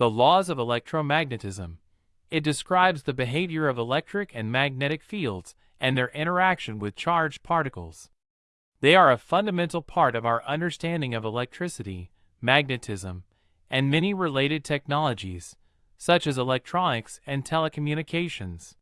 The laws of electromagnetism. It describes the behavior of electric and magnetic fields and their interaction with charged particles. They are a fundamental part of our understanding of electricity, magnetism, and many related technologies, such as electronics and telecommunications.